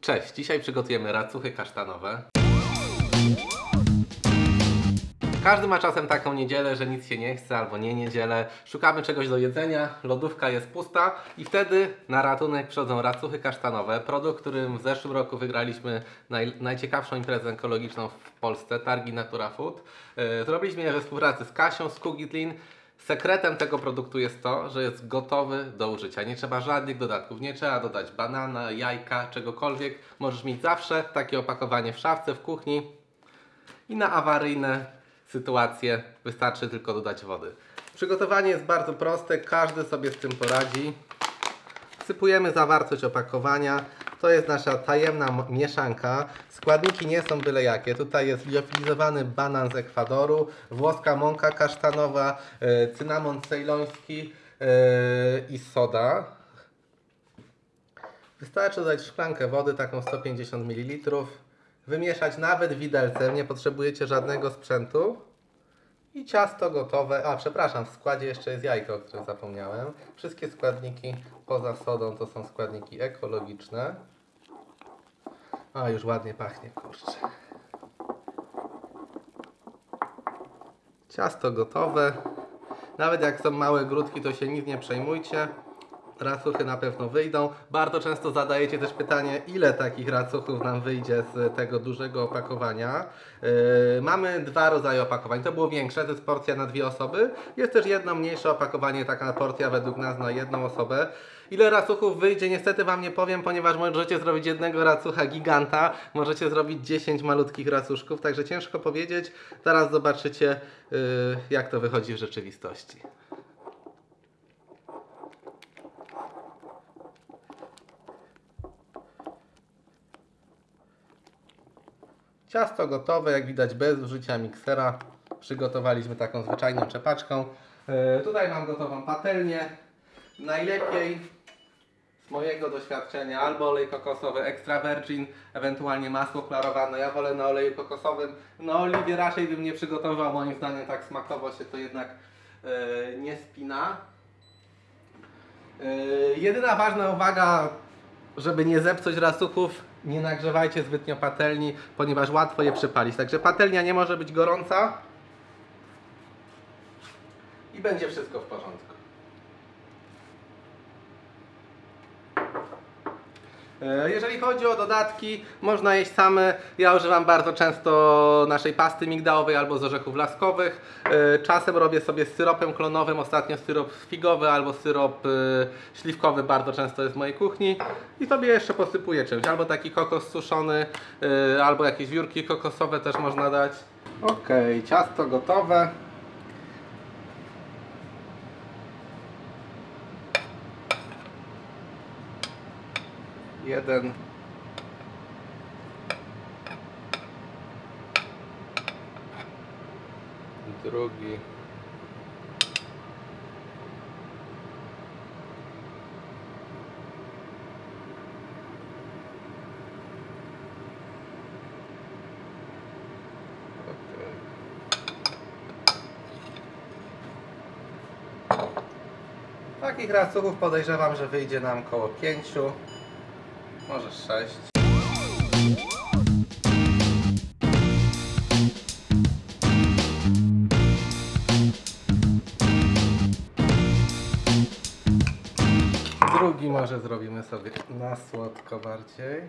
Cześć, dzisiaj przygotujemy racuchy kasztanowe. Każdy ma czasem taką niedzielę, że nic się nie chce albo nie niedzielę. Szukamy czegoś do jedzenia, lodówka jest pusta i wtedy na ratunek przychodzą racuchy kasztanowe. Produkt, którym w zeszłym roku wygraliśmy naj, najciekawszą imprezę ekologiczną w Polsce, targi Natura Food. Yy, Zrobiliśmy je we współpracy z Kasią, z Kugitlin. Sekretem tego produktu jest to, że jest gotowy do użycia. Nie trzeba żadnych dodatków, nie trzeba dodać banana, jajka, czegokolwiek. Możesz mieć zawsze takie opakowanie w szafce, w kuchni i na awaryjne sytuacje wystarczy tylko dodać wody. Przygotowanie jest bardzo proste, każdy sobie z tym poradzi. Wsypujemy zawartość opakowania. To jest nasza tajemna mieszanka. Składniki nie są byle jakie. Tutaj jest liofilizowany banan z Ekwadoru, włoska mąka kasztanowa, e, cynamon cejloński e, i soda. Wystarczy dodać szklankę wody, taką 150 ml. Wymieszać nawet widelcem, nie potrzebujecie żadnego sprzętu. I ciasto gotowe. A, przepraszam, w składzie jeszcze jest jajko, o zapomniałem. Wszystkie składniki poza sodą to są składniki ekologiczne. A, już ładnie pachnie, kurczę. Ciasto gotowe. Nawet jak są małe grudki, to się nic nie przejmujcie. Racuchy na pewno wyjdą. Bardzo często zadajecie też pytanie, ile takich racuchów nam wyjdzie z tego dużego opakowania. Yy, mamy dwa rodzaje opakowań. To było większe, to jest porcja na dwie osoby. Jest też jedno mniejsze opakowanie, taka porcja według nas na jedną osobę. Ile racuchów wyjdzie, niestety Wam nie powiem, ponieważ możecie zrobić jednego racucha giganta, możecie zrobić 10 malutkich racuszków, także ciężko powiedzieć. Zaraz zobaczycie, yy, jak to wychodzi w rzeczywistości. Ciasto gotowe, jak widać bez użycia miksera. Przygotowaliśmy taką zwyczajną czepaczką. E, tutaj mam gotową patelnię. Najlepiej z mojego doświadczenia albo olej kokosowy extra virgin, ewentualnie masło klarowane. Ja wolę na oleju kokosowym. Na oliwie raczej bym nie przygotował, moim zdaniem tak smakowo się to jednak e, nie spina. E, jedyna ważna uwaga, żeby nie zepsuć rasuchów, nie nagrzewajcie zbytnio patelni, ponieważ łatwo je przypalić. Także patelnia nie może być gorąca i będzie wszystko w porządku. Jeżeli chodzi o dodatki, można jeść same. Ja używam bardzo często naszej pasty migdałowej albo z orzechów laskowych. E, Czasem robię sobie z syropem klonowym, ostatnio syrop figowy albo syrop e, śliwkowy bardzo często jest w mojej kuchni. I sobie jeszcze posypuję czymś, albo taki kokos suszony, e, albo jakieś wiórki kokosowe też można dać. Ok, ciasto gotowe. Jeden. Drugi. Takich racuchów podejrzewam, że wyjdzie nam koło pięciu. Może sześć. Drugi może zrobimy sobie na słodko bardziej.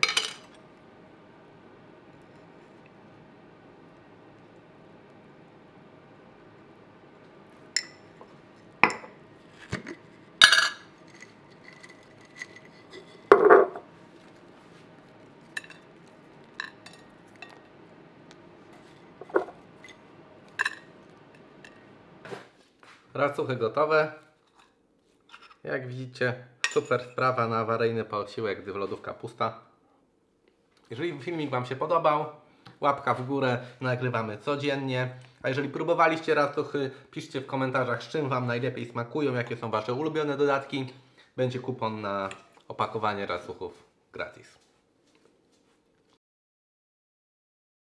Racuchy gotowe. Jak widzicie, super sprawa na awaryjny posiłek, gdy lodówka pusta. Jeżeli filmik Wam się podobał, łapka w górę, nagrywamy codziennie. A jeżeli próbowaliście racuchy, piszcie w komentarzach, z czym Wam najlepiej smakują, jakie są Wasze ulubione dodatki. Będzie kupon na opakowanie racuchów gratis.